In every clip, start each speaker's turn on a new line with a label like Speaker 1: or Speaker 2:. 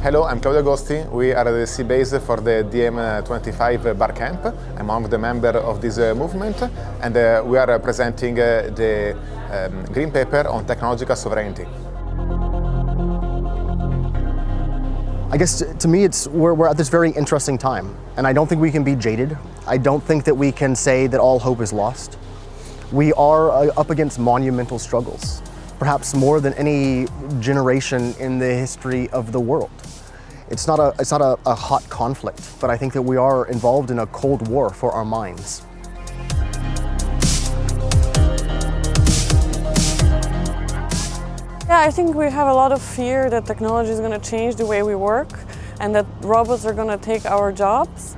Speaker 1: Hello, I'm Claudio Agosti. We are the c-base for the DiEM25 Barcamp. I'm one of the members of this uh, movement and uh, we are presenting uh, the um, green paper on technological sovereignty.
Speaker 2: I guess to me, it's we're, we're, at this very interesting time, and I don't think we can be jaded. I don't think that we can say that all hope is lost. We are up against monumental struggles perhaps more than any generation in the history of the world. It's not, a, it's not a, a hot conflict, but I think that we are involved in a cold war for our minds.
Speaker 3: Yeah, I think we have a lot of fear that technology is going to change the way we work and that robots are going to take our jobs.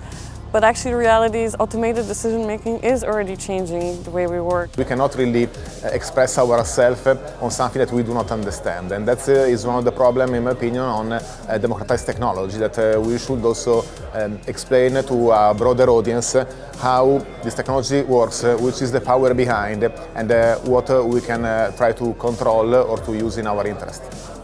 Speaker 3: But actually the reality is automated decision making is already changing the way we work.
Speaker 1: We cannot really uh, express ourselves eh, on something that we do not understand and that uh, one of the problems in my opinion on democratized technology that we should also um, explain to a broader audience how this technology works, which is the power behind and what we can try to control or to use in our interest.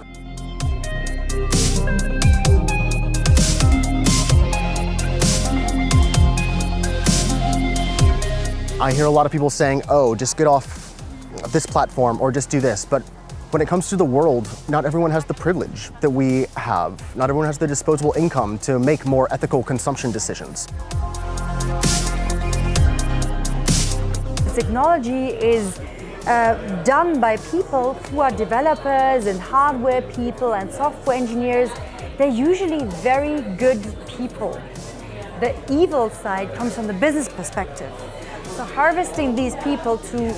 Speaker 2: I hear a lot of people saying, oh, just get off this platform or just do this. But when it comes to the world, not everyone has the privilege that we have. Not everyone has the disposable income to make more ethical consumption decisions.
Speaker 4: Technology is uh, done by people who are developers and hardware people and software engineers. They're usually very good people. The evil side comes from the business perspective. So harvesting these people to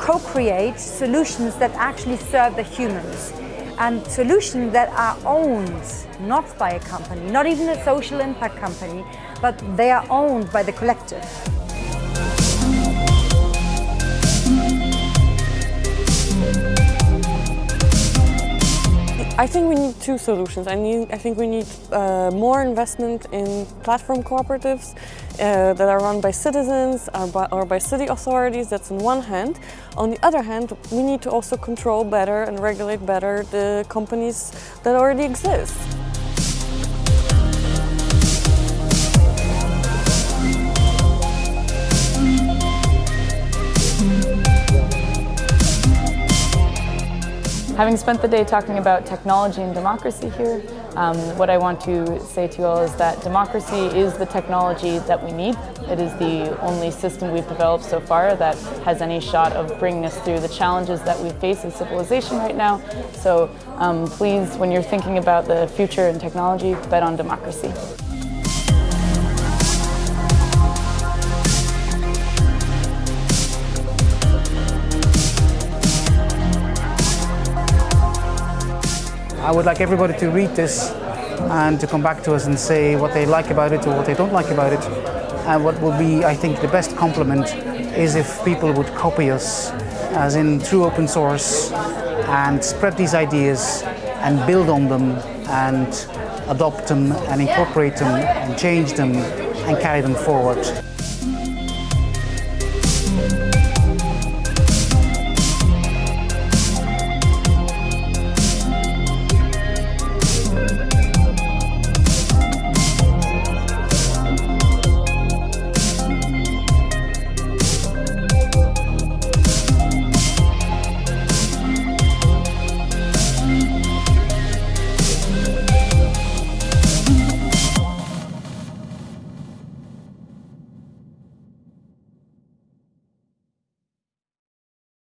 Speaker 4: co-create solutions that actually serve the humans and solutions that are owned not by a company, not even a social impact company, but they are owned by the collective.
Speaker 3: I think we need two solutions. I, need, I think we need uh, more investment in platform cooperatives uh, that are run by citizens or by, or by city authorities, that's on one hand. On the other hand, we need to also control better and regulate better the companies that already exist.
Speaker 5: Having spent the day talking about technology and democracy here, um, what I want to say to you all is that democracy is the technology that we need. It is the only system we've developed so far that has any shot of bringing us through the challenges that we face as civilization right now. So um, please, when you're thinking about the future and technology, bet on democracy.
Speaker 6: I would like everybody to read this and to come back to us and say what they like about it or what they don't like about it. And what will be, I think, the best compliment is if people would copy us, as in through open source, and spread these ideas and build on them and adopt them and incorporate them and change them and carry them forward.